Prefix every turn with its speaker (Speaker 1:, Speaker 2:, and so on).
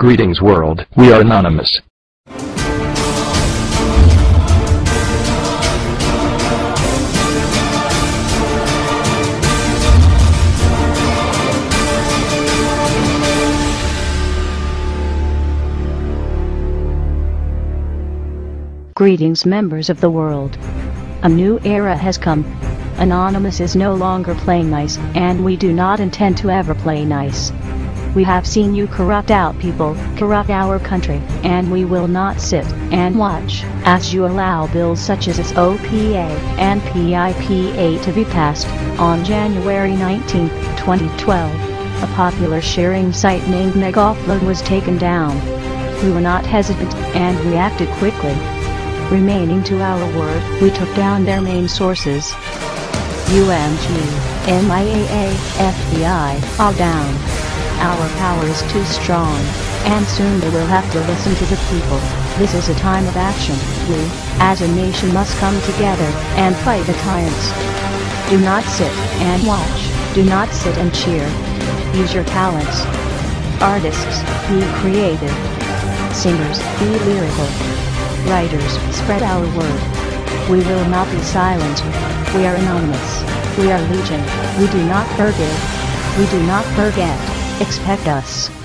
Speaker 1: Greetings world, we are anonymous.
Speaker 2: Greetings members of the world. A new era has come. Anonymous is no longer playing nice, and we do not intend to ever play nice. We have seen you corrupt out people, corrupt our country, and we will not sit and watch as you allow bills such as this SOPA and PIPA to be passed. On January 19, 2012, a popular sharing site named Megaupload was taken down. We were not hesitant and reacted quickly. Remaining to our word, we took down their main sources. UMG, MPAA, FBI, all down. Our power is too strong, and soon they will have to listen to the people. This is a time of action. We, as a nation must come together and fight the tyrants. Do not sit and watch, do not sit and cheer. Use your talents. Artists, be creative. Singers, be lyrical. Writers, spread our word. We will not be silent. We are anonymous. We are legion. We do not forgive. We do not forget. Expect us.